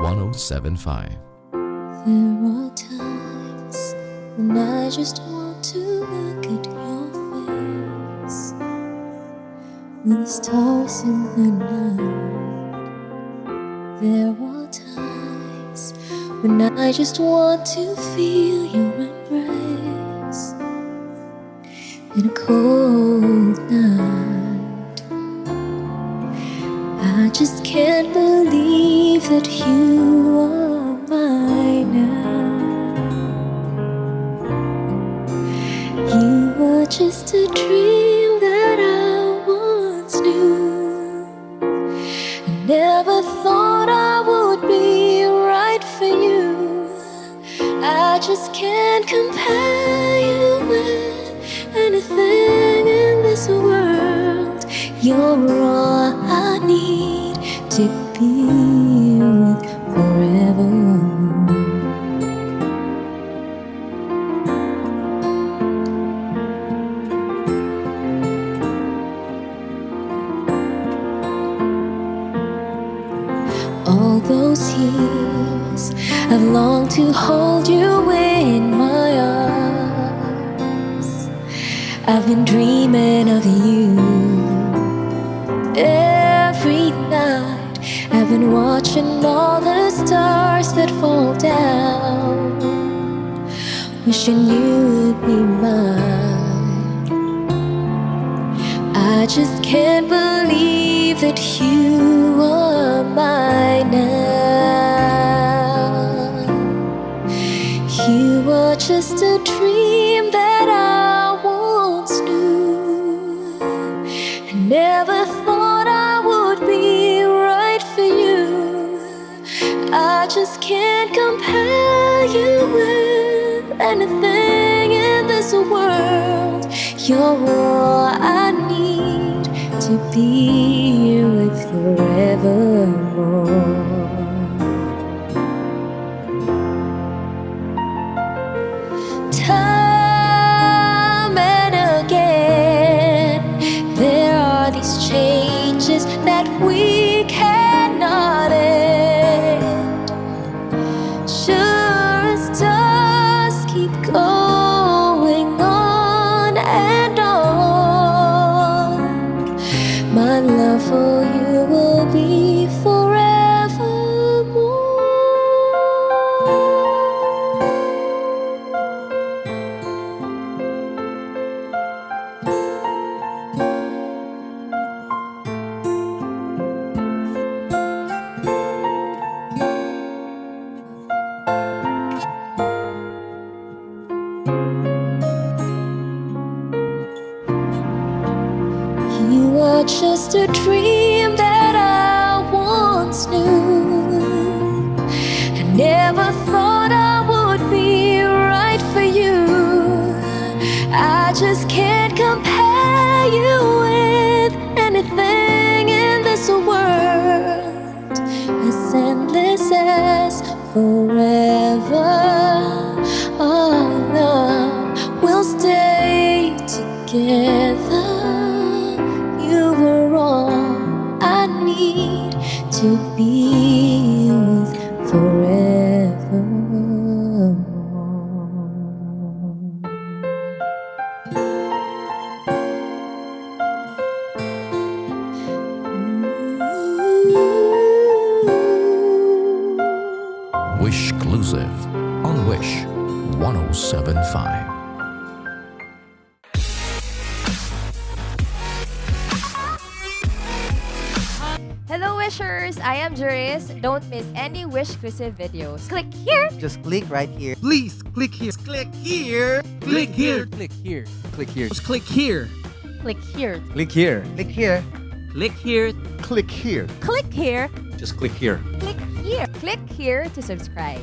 Wish 1075. There are times when I just want to look at your face with the stars in the night. There are times when I just want to feel your I just can't believe that you are mine now. You were just a dream that I once knew. I never thought I would be right for you. I just can't compare you with anything in this world. You're all to be with forever. All those years I've longed to hold you in my arms. I've been dreaming of you. I've been watching all the stars that fall down, wishing you would be mine. I just can't believe that you are mine now. You were just a dream that I once knew. Never just can't compare you with anything in this world. You're all I need to be with forevermore. Time and again, there are these changes that we cannot keep You were just a dream that I once knew. I never thought I would be right for you. I just can't compare you with anything in this world as endless as forever. Oh, Our love will stay together. To be with forevermore. Wish exclusive on Wish 1075. Wishers! I am Juris. Don't miss any Wish exclusive videos. Click here! Just click right here. Please click here. Click here. Click here. Click here. Click here. Just click here. Click here. Click here. Click here. Click here. Click here. Click here. Just click here. Click here. Click here to subscribe.